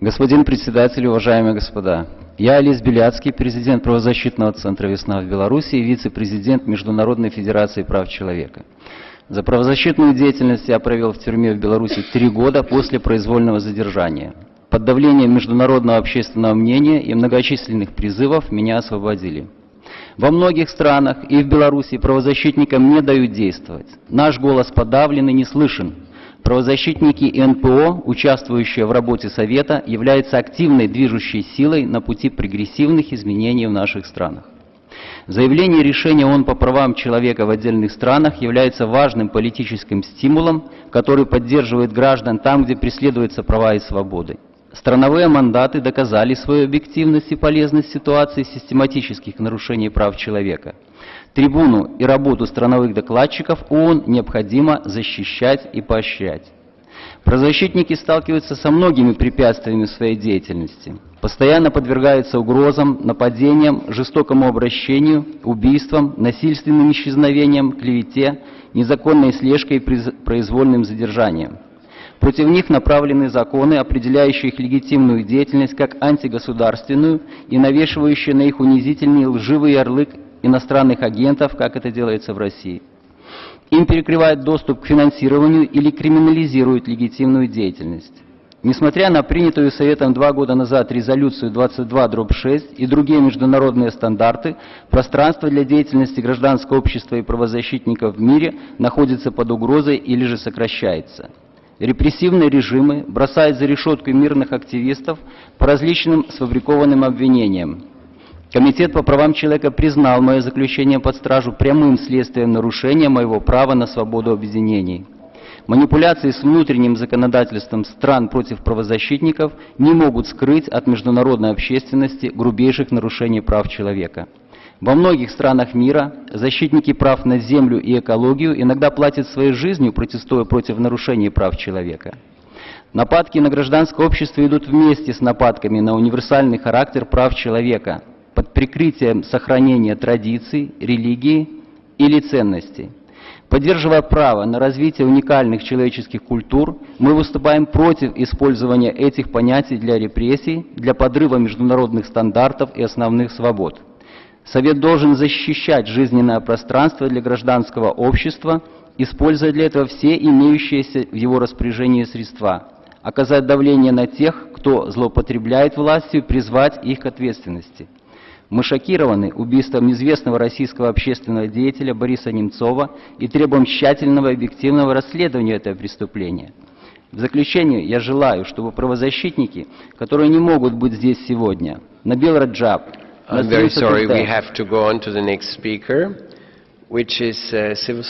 Господин председатель, уважаемые господа, я Олесь Беляцкий, президент правозащитного центра «Весна» в Беларуси и вице-президент Международной федерации прав человека. За правозащитную деятельность я провел в тюрьме в Беларуси три года после произвольного задержания. Под давлением международного общественного мнения и многочисленных призывов меня освободили. Во многих странах и в Беларуси правозащитникам не дают действовать. Наш голос подавлен и не слышен. Правозащитники НПО, участвующие в работе Совета, являются активной движущей силой на пути прогрессивных изменений в наших странах. Заявление решения ООН по правам человека в отдельных странах является важным политическим стимулом, который поддерживает граждан там, где преследуются права и свободы. Страновые мандаты доказали свою объективность и полезность ситуации систематических нарушений прав человека. Трибуну и работу страновых докладчиков ООН необходимо защищать и поощрять. Правозащитники сталкиваются со многими препятствиями в своей деятельности. Постоянно подвергаются угрозам, нападениям, жестокому обращению, убийствам, насильственным исчезновениям, клевете, незаконной слежкой и произвольным задержанием. Против них направлены законы, определяющие их легитимную деятельность как антигосударственную и навешивающие на их унизительный лживый ярлык иностранных агентов, как это делается в России. Им перекрывают доступ к финансированию или криминализируют легитимную деятельность. Несмотря на принятую Советом два года назад резолюцию 22-6 и другие международные стандарты, пространство для деятельности гражданского общества и правозащитников в мире находится под угрозой или же сокращается. Репрессивные режимы бросают за решетку мирных активистов по различным сфабрикованным обвинениям. Комитет по правам человека признал мое заключение под стражу прямым следствием нарушения моего права на свободу объединений. Манипуляции с внутренним законодательством стран против правозащитников не могут скрыть от международной общественности грубейших нарушений прав человека. Во многих странах мира защитники прав на землю и экологию иногда платят своей жизнью, протестуя против нарушений прав человека. Нападки на гражданское общество идут вместе с нападками на универсальный характер прав человека под прикрытием сохранения традиций, религии или ценностей. Поддерживая право на развитие уникальных человеческих культур, мы выступаем против использования этих понятий для репрессий, для подрыва международных стандартов и основных свобод. Совет должен защищать жизненное пространство для гражданского общества, используя для этого все имеющиеся в его распоряжении средства, оказать давление на тех, кто злоупотребляет властью, призвать их к ответственности. Мы шокированы убийством известного российского общественного деятеля Бориса Немцова и требуем тщательного и объективного расследования этого преступления. В заключение я желаю, чтобы правозащитники, которые не могут быть здесь сегодня, Набил Раджаб, I'm very sorry, we have to go on to the next speaker, which is uh, civil